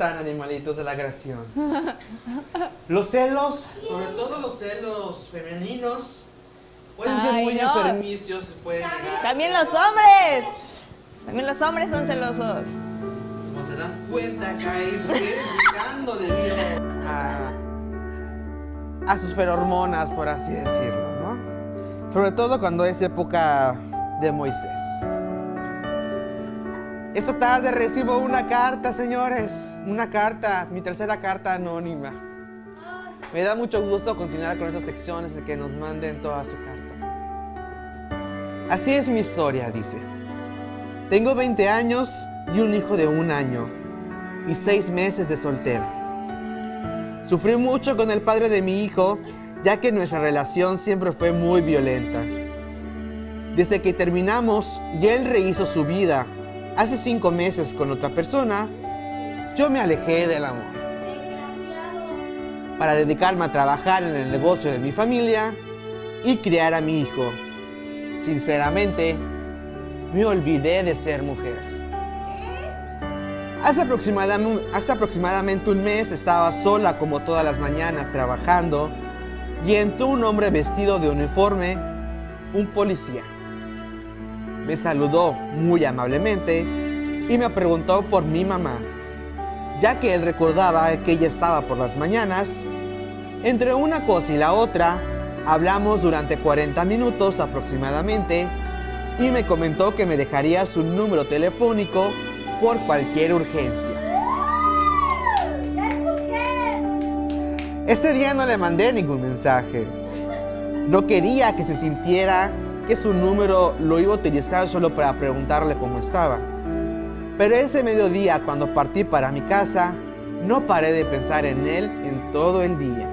están, animalitos de la creación? Los celos, sobre todo los celos femeninos, pueden ser Ay, muy no. enfermicios, pueden llegar- También los hombres. También los hombres son celosos. Como se dan cuenta, caen mujeres buscando debido a, a sus ferormonas, por así decirlo, ¿no? Sobre todo cuando es época de Moisés. Esta tarde recibo una carta, señores. Una carta, mi tercera carta anónima. Me da mucho gusto continuar con estas secciones de que nos manden toda su carta. Así es mi historia, dice. Tengo 20 años y un hijo de un año y seis meses de soltera. Sufrí mucho con el padre de mi hijo, ya que nuestra relación siempre fue muy violenta. Desde que terminamos y él rehizo su vida hace cinco meses con otra persona, yo me alejé del amor. Para dedicarme a trabajar en el negocio de mi familia y criar a mi hijo. Sinceramente, me olvidé de ser mujer. Hace aproximadamente, hace aproximadamente un mes estaba sola como todas las mañanas trabajando y entró un hombre vestido de uniforme, un policía. Me saludó muy amablemente y me preguntó por mi mamá, ya que él recordaba que ella estaba por las mañanas. Entre una cosa y la otra, hablamos durante 40 minutos aproximadamente y me comentó que me dejaría su número telefónico por cualquier urgencia. Ese día no le mandé ningún mensaje. No quería que se sintiera que su número lo iba a utilizar solo para preguntarle cómo estaba. Pero ese mediodía, cuando partí para mi casa, no paré de pensar en él en todo el día.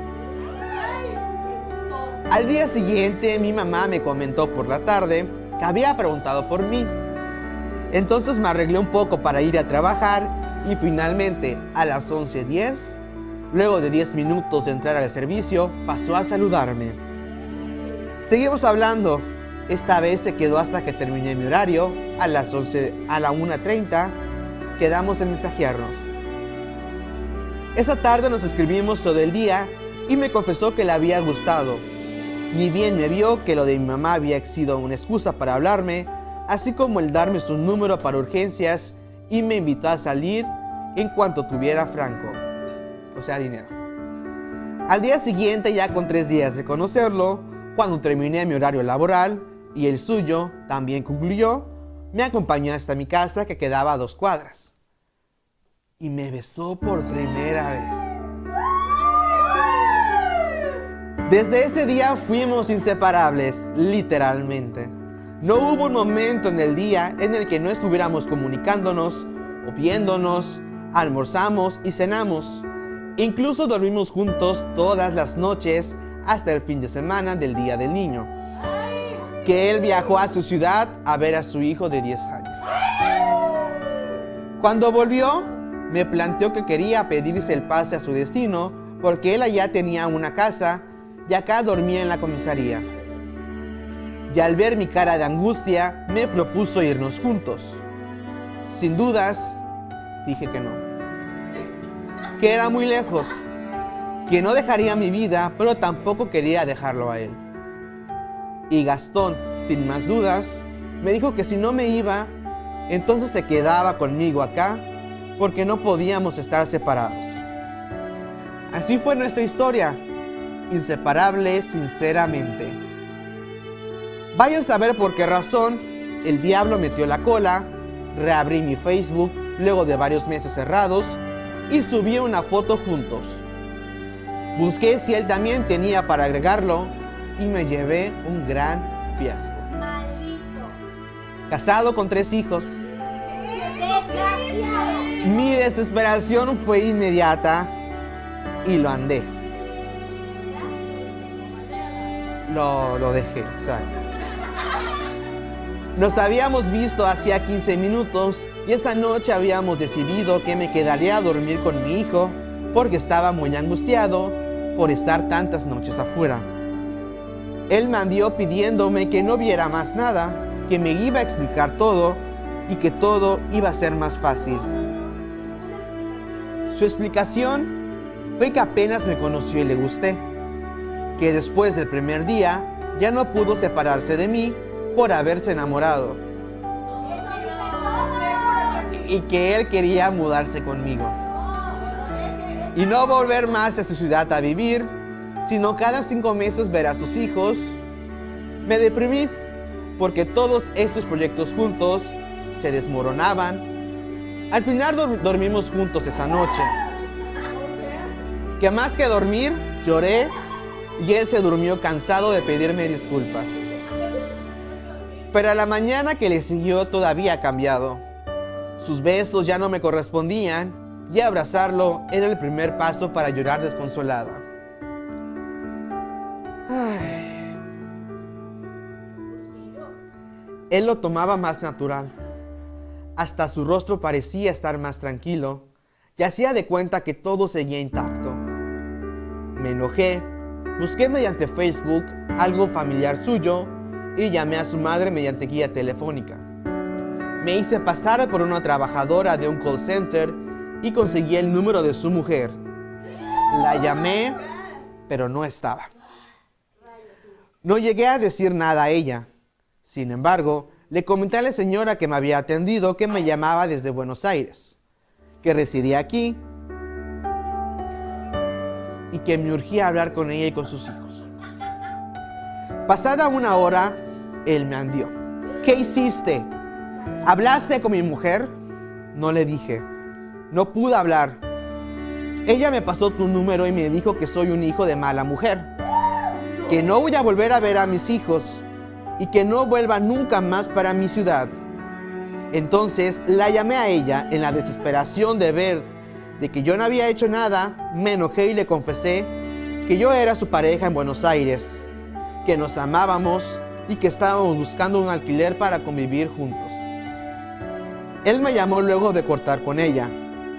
Al día siguiente, mi mamá me comentó por la tarde que había preguntado por mí. Entonces me arreglé un poco para ir a trabajar y finalmente a las 11.10, luego de 10 minutos de entrar al servicio, pasó a saludarme. Seguimos hablando. Esta vez se quedó hasta que terminé mi horario. A las 11, a la 1.30 quedamos en mensajearnos. Esa tarde nos escribimos todo el día y me confesó que le había gustado. Ni bien me vio que lo de mi mamá había sido una excusa para hablarme, así como el darme su número para urgencias y me invitó a salir en cuanto tuviera franco, o sea, dinero. Al día siguiente, ya con tres días de conocerlo, cuando terminé mi horario laboral y el suyo también concluyó, me acompañó hasta mi casa que quedaba a dos cuadras. Y me besó por primera vez. Desde ese día fuimos inseparables, literalmente. No hubo un momento en el día en el que no estuviéramos comunicándonos o viéndonos, almorzamos y cenamos. Incluso dormimos juntos todas las noches hasta el fin de semana del Día del Niño. Que él viajó a su ciudad a ver a su hijo de 10 años. Cuando volvió, me planteó que quería pedirse el pase a su destino porque él allá tenía una casa y acá dormía en la comisaría. Y al ver mi cara de angustia, me propuso irnos juntos. Sin dudas, dije que no. Que era muy lejos, que no dejaría mi vida, pero tampoco quería dejarlo a él. Y Gastón, sin más dudas, me dijo que si no me iba, entonces se quedaba conmigo acá, porque no podíamos estar separados. Así fue nuestra historia, inseparables sinceramente. Vaya a saber por qué razón el diablo metió la cola, reabrí mi Facebook luego de varios meses cerrados y subí una foto juntos. Busqué si él también tenía para agregarlo y me llevé un gran fiasco. Casado con tres hijos, mi desesperación fue inmediata y lo andé. Lo, lo dejé, exacto. Nos habíamos visto hacía 15 minutos y esa noche habíamos decidido que me quedaría a dormir con mi hijo porque estaba muy angustiado por estar tantas noches afuera. Él me pidiéndome que no viera más nada, que me iba a explicar todo y que todo iba a ser más fácil. Su explicación fue que apenas me conoció y le gusté, que después del primer día ya no pudo separarse de mí por haberse enamorado y que él quería mudarse conmigo y no volver más a su ciudad a vivir, sino cada cinco meses ver a sus hijos. Me deprimí porque todos estos proyectos juntos se desmoronaban. Al final dormimos juntos esa noche. Que más que dormir, lloré y él se durmió cansado de pedirme disculpas. Pero a la mañana que le siguió todavía cambiado. Sus besos ya no me correspondían y abrazarlo era el primer paso para llorar desconsolada. Él lo tomaba más natural. Hasta su rostro parecía estar más tranquilo y hacía de cuenta que todo seguía intacto. Me enojé, busqué mediante Facebook algo familiar suyo y llamé a su madre mediante guía telefónica. Me hice pasar por una trabajadora de un call center y conseguí el número de su mujer. La llamé, pero no estaba. No llegué a decir nada a ella. Sin embargo, le comenté a la señora que me había atendido que me llamaba desde Buenos Aires, que residía aquí y que me urgía hablar con ella y con sus hijos. Pasada una hora, él me andió. ¿Qué hiciste? ¿Hablaste con mi mujer? No le dije. No pude hablar. Ella me pasó tu número y me dijo que soy un hijo de mala mujer. Que no voy a volver a ver a mis hijos y que no vuelva nunca más para mi ciudad. Entonces la llamé a ella en la desesperación de ver de que yo no había hecho nada, me enojé y le confesé que yo era su pareja en Buenos Aires, que nos amábamos y que estábamos buscando un alquiler para convivir juntos. Él me llamó luego de cortar con ella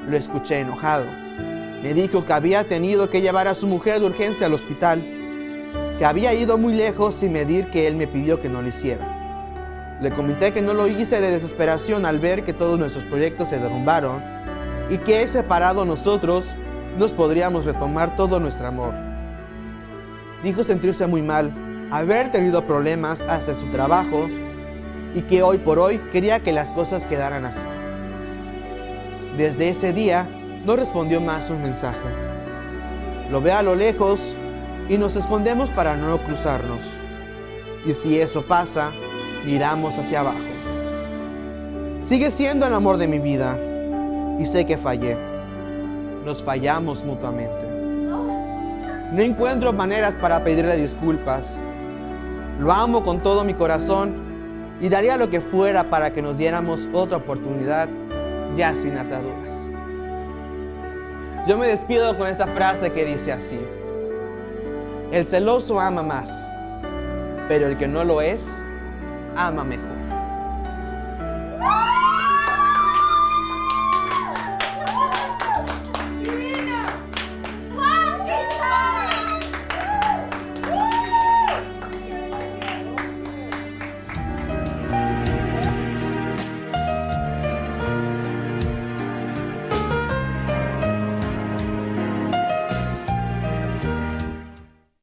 lo escuché enojado. Me dijo que había tenido que llevar a su mujer de urgencia al hospital, que había ido muy lejos sin medir que él me pidió que no lo hiciera. Le comenté que no lo hice de desesperación al ver que todos nuestros proyectos se derrumbaron y que he separado nosotros nos podríamos retomar todo nuestro amor. Dijo sentirse muy mal, haber tenido problemas hasta en su trabajo y que hoy por hoy quería que las cosas quedaran así. Desde ese día no respondió más un mensaje. Lo ve a lo lejos y nos escondemos para no cruzarnos. Y si eso pasa, miramos hacia abajo. Sigue siendo el amor de mi vida y sé que fallé. Nos fallamos mutuamente. No encuentro maneras para pedirle disculpas. Lo amo con todo mi corazón y daría lo que fuera para que nos diéramos otra oportunidad ya sin ataduras. Yo me despido con esta frase que dice así. El celoso ama más, pero el que no lo es, ama mejor.